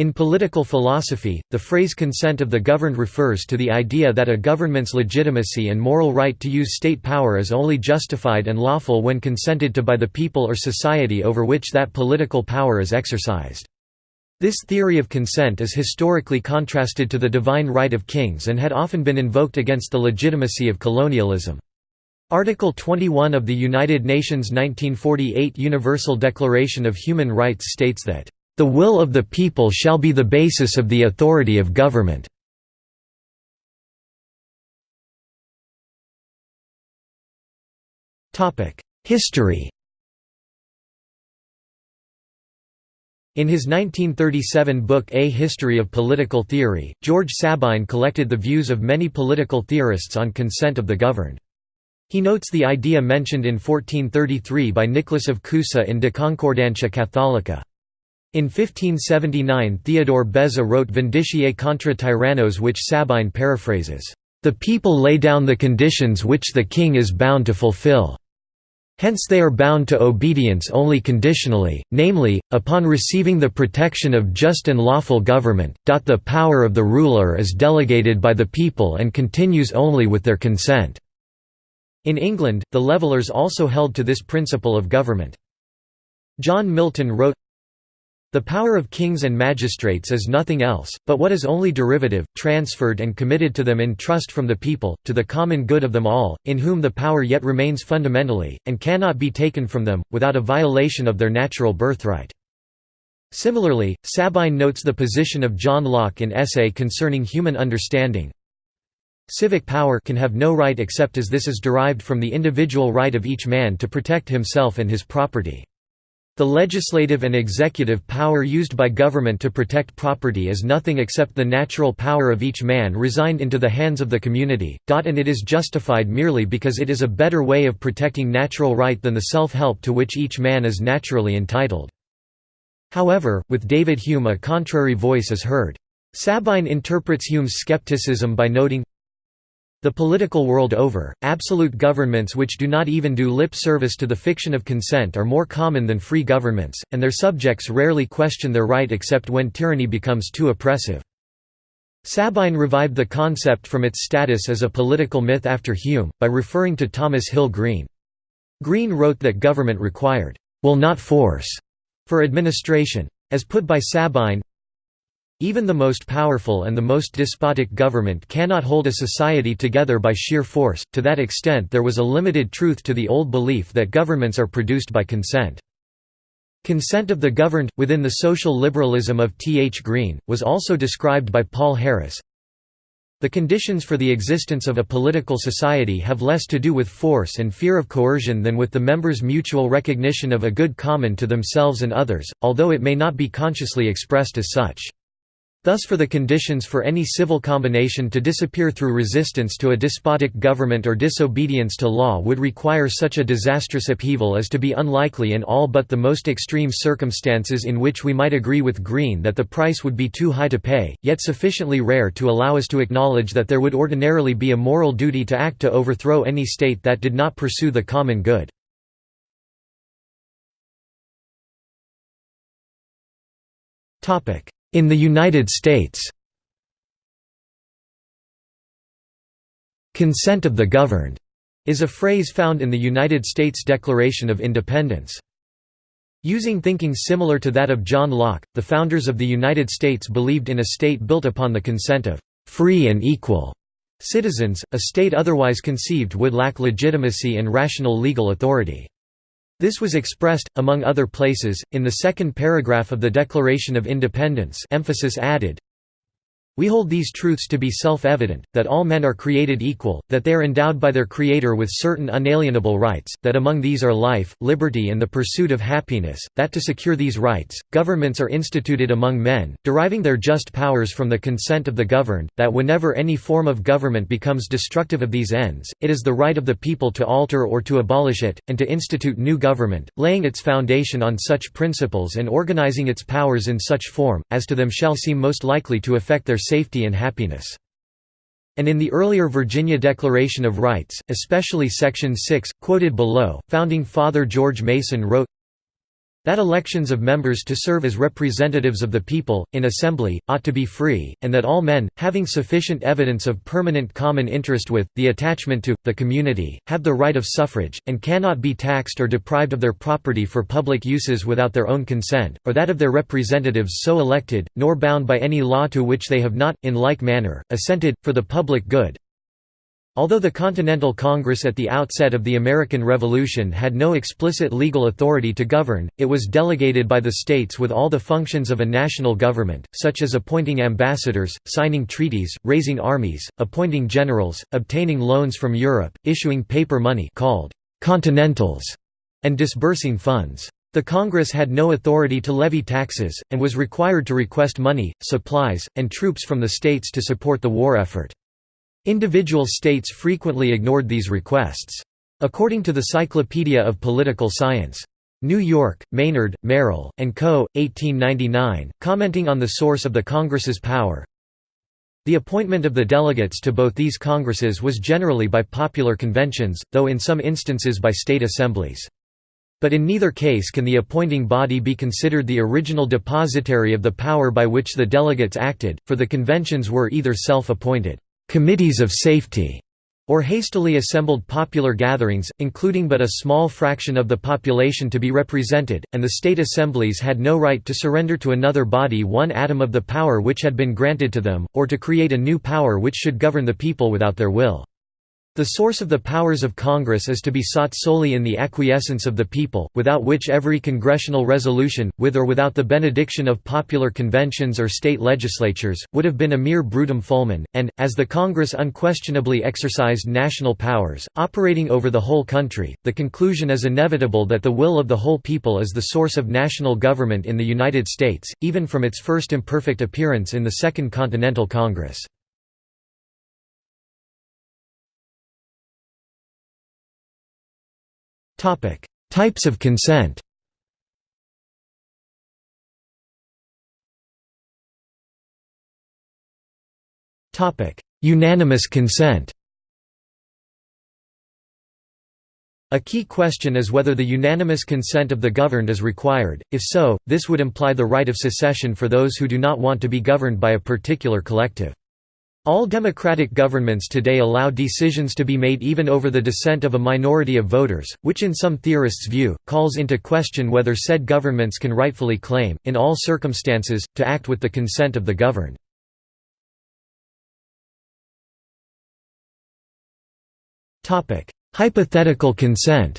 In political philosophy, the phrase consent of the governed refers to the idea that a government's legitimacy and moral right to use state power is only justified and lawful when consented to by the people or society over which that political power is exercised. This theory of consent is historically contrasted to the divine right of kings and had often been invoked against the legitimacy of colonialism. Article 21 of the United Nations 1948 Universal Declaration of Human Rights states that the will of the people shall be the basis of the authority of government." History In his 1937 book A History of Political Theory, George Sabine collected the views of many political theorists on consent of the governed. He notes the idea mentioned in 1433 by Nicholas of Cusa in De Concordantia Catholica. In 1579 Theodore Beza wrote Vindiciae contra tyrannos which Sabine paraphrases, "...the people lay down the conditions which the king is bound to fulfill." Hence they are bound to obedience only conditionally, namely, upon receiving the protection of just and lawful government. The power of the ruler is delegated by the people and continues only with their consent. In England, the Levellers also held to this principle of government. John Milton wrote, the power of kings and magistrates is nothing else, but what is only derivative, transferred and committed to them in trust from the people, to the common good of them all, in whom the power yet remains fundamentally, and cannot be taken from them, without a violation of their natural birthright. Similarly, Sabine notes the position of John Locke in Essay Concerning Human Understanding. Civic power can have no right except as this is derived from the individual right of each man to protect himself and his property. The legislative and executive power used by government to protect property is nothing except the natural power of each man resigned into the hands of the community, and it is justified merely because it is a better way of protecting natural right than the self-help to which each man is naturally entitled. However, with David Hume a contrary voice is heard. Sabine interprets Hume's skepticism by noting, the political world over, absolute governments which do not even do lip service to the fiction of consent are more common than free governments, and their subjects rarely question their right except when tyranny becomes too oppressive. Sabine revived the concept from its status as a political myth after Hume, by referring to Thomas Hill Green. Green wrote that government required, "...will not force," for administration. As put by Sabine, even the most powerful and the most despotic government cannot hold a society together by sheer force, to that extent there was a limited truth to the old belief that governments are produced by consent. Consent of the governed, within the social liberalism of T. H. Green, was also described by Paul Harris. The conditions for the existence of a political society have less to do with force and fear of coercion than with the members' mutual recognition of a good common to themselves and others, although it may not be consciously expressed as such. Thus for the conditions for any civil combination to disappear through resistance to a despotic government or disobedience to law would require such a disastrous upheaval as to be unlikely in all but the most extreme circumstances in which we might agree with Green that the price would be too high to pay, yet sufficiently rare to allow us to acknowledge that there would ordinarily be a moral duty to act to overthrow any state that did not pursue the common good. Topic in the United States "'consent of the governed' is a phrase found in the United States Declaration of Independence. Using thinking similar to that of John Locke, the founders of the United States believed in a state built upon the consent of "'free and equal' citizens, a state otherwise conceived would lack legitimacy and rational legal authority. This was expressed, among other places, in the second paragraph of the Declaration of Independence emphasis added, we hold these truths to be self-evident, that all men are created equal, that they are endowed by their Creator with certain unalienable rights, that among these are life, liberty and the pursuit of happiness, that to secure these rights, governments are instituted among men, deriving their just powers from the consent of the governed, that whenever any form of government becomes destructive of these ends, it is the right of the people to alter or to abolish it, and to institute new government, laying its foundation on such principles and organizing its powers in such form, as to them shall seem most likely to affect their safety and happiness. And in the earlier Virginia Declaration of Rights, especially Section 6, quoted below, Founding Father George Mason wrote, That elections of members to serve as representatives of the people, in assembly, ought to be free, and that all men, having sufficient evidence of permanent common interest with, the attachment to, the community, have the right of suffrage, and cannot be taxed or deprived of their property for public uses without their own consent, or that of their representatives so elected, nor bound by any law to which they have not, in like manner, assented, for the public good, Although the Continental Congress at the outset of the American Revolution had no explicit legal authority to govern, it was delegated by the states with all the functions of a national government, such as appointing ambassadors, signing treaties, raising armies, appointing generals, obtaining loans from Europe, issuing paper money called «continentals», and disbursing funds. The Congress had no authority to levy taxes, and was required to request money, supplies, and troops from the states to support the war effort. Individual states frequently ignored these requests. According to the Cyclopedia of Political Science. New York, Maynard, Merrill, and Co., 1899, commenting on the source of the Congress's power, the appointment of the delegates to both these congresses was generally by popular conventions, though in some instances by state assemblies. But in neither case can the appointing body be considered the original depositary of the power by which the delegates acted, for the conventions were either self-appointed committees of safety, or hastily assembled popular gatherings, including but a small fraction of the population to be represented, and the state assemblies had no right to surrender to another body one atom of the power which had been granted to them, or to create a new power which should govern the people without their will. The source of the powers of Congress is to be sought solely in the acquiescence of the people, without which every congressional resolution, with or without the benediction of popular conventions or state legislatures, would have been a mere brutum fulmen, and, as the Congress unquestionably exercised national powers, operating over the whole country, the conclusion is inevitable that the will of the whole people is the source of national government in the United States, even from its first imperfect appearance in the Second Continental Congress. Topic: Types of consent. Topic: Unanimous consent. A key question is whether the unanimous consent of the governed is required, if so, this would imply the right of secession for those who do not want to be governed by a particular collective. All democratic governments today allow decisions to be made even over the dissent of a minority of voters, which in some theorists' view, calls into question whether said governments can rightfully claim, in all circumstances, to act with the consent of the governed. Hypothetical consent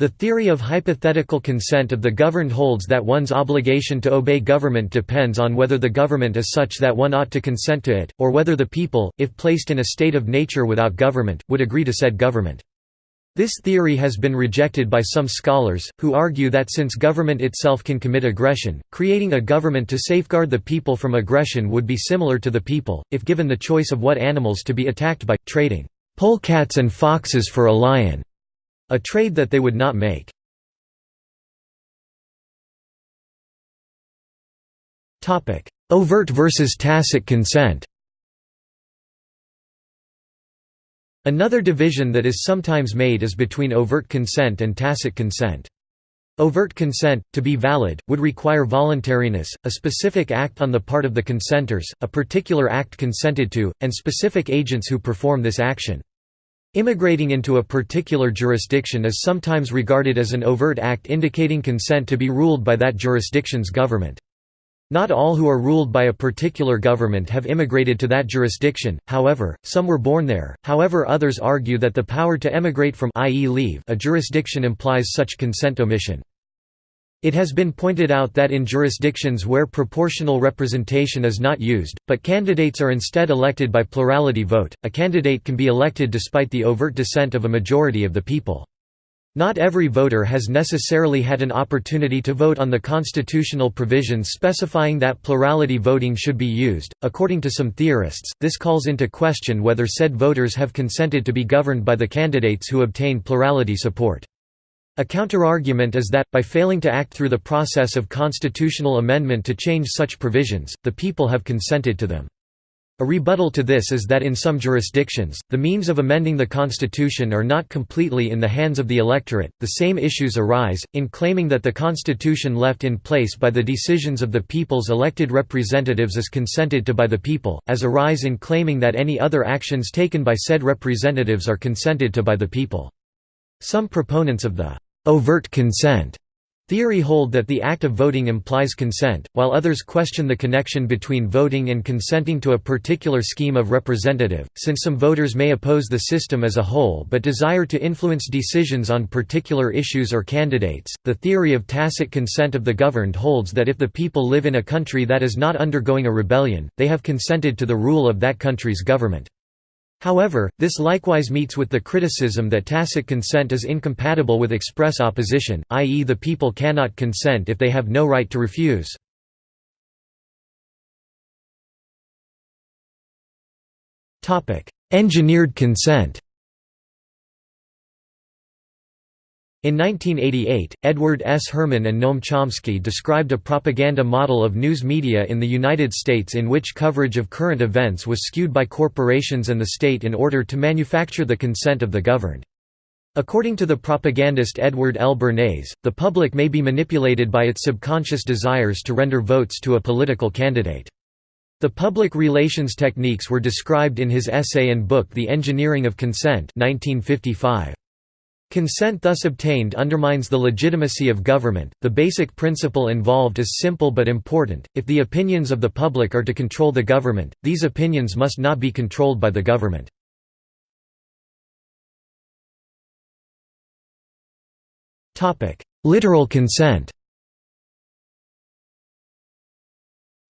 The theory of hypothetical consent of the governed holds that one's obligation to obey government depends on whether the government is such that one ought to consent to it, or whether the people, if placed in a state of nature without government, would agree to said government. This theory has been rejected by some scholars, who argue that since government itself can commit aggression, creating a government to safeguard the people from aggression would be similar to the people, if given the choice of what animals to be attacked by, trading polecats and foxes for a lion. A trade that they would not make. Overt versus tacit consent Another division that is sometimes made is between overt consent and tacit consent. Overt consent, to be valid, would require voluntariness, a specific act on the part of the consenters, a particular act consented to, and specific agents who perform this action. Immigrating into a particular jurisdiction is sometimes regarded as an overt act indicating consent to be ruled by that jurisdiction's government. Not all who are ruled by a particular government have immigrated to that jurisdiction, however, some were born there, however others argue that the power to emigrate from i.e. leave a jurisdiction implies such consent omission. It has been pointed out that in jurisdictions where proportional representation is not used, but candidates are instead elected by plurality vote, a candidate can be elected despite the overt dissent of a majority of the people. Not every voter has necessarily had an opportunity to vote on the constitutional provisions specifying that plurality voting should be used. According to some theorists, this calls into question whether said voters have consented to be governed by the candidates who obtain plurality support. A counterargument is that, by failing to act through the process of constitutional amendment to change such provisions, the people have consented to them. A rebuttal to this is that in some jurisdictions, the means of amending the constitution are not completely in the hands of the electorate. The same issues arise, in claiming that the constitution left in place by the decisions of the people's elected representatives is consented to by the people, as arise in claiming that any other actions taken by said representatives are consented to by the people. Some proponents of the overt consent Theory hold that the act of voting implies consent, while others question the connection between voting and consenting to a particular scheme of representative, since some voters may oppose the system as a whole but desire to influence decisions on particular issues or candidates. The theory of tacit consent of the governed holds that if the people live in a country that is not undergoing a rebellion, they have consented to the rule of that country's government. However, this likewise meets with the criticism that tacit consent is incompatible with express opposition, i.e. the people cannot consent if they have no right to refuse. Engineered consent In 1988, Edward S. Herman and Noam Chomsky described a propaganda model of news media in the United States in which coverage of current events was skewed by corporations and the state in order to manufacture the consent of the governed. According to the propagandist Edward L. Bernays, the public may be manipulated by its subconscious desires to render votes to a political candidate. The public relations techniques were described in his essay and book The Engineering of Consent 1955. Consent thus obtained undermines the legitimacy of government. The basic principle involved is simple but important. If the opinions of the public are to control the government, these opinions must not be controlled by the government. Topic: Literal consent.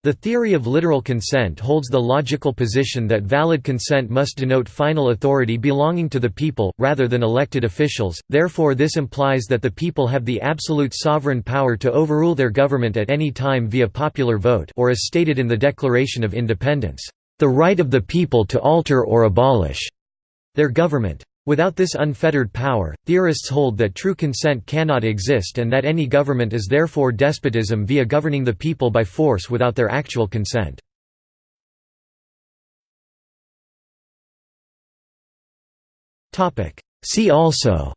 The theory of literal consent holds the logical position that valid consent must denote final authority belonging to the people, rather than elected officials, therefore this implies that the people have the absolute sovereign power to overrule their government at any time via popular vote or as stated in the Declaration of Independence, "...the right of the people to alter or abolish," their government. Without this unfettered power, theorists hold that true consent cannot exist and that any government is therefore despotism via governing the people by force without their actual consent. See also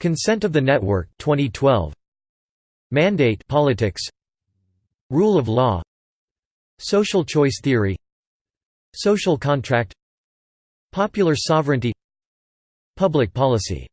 Consent of the Network 2012 Mandate politics. Rule of law. Social choice theory Social contract. Popular sovereignty. Public policy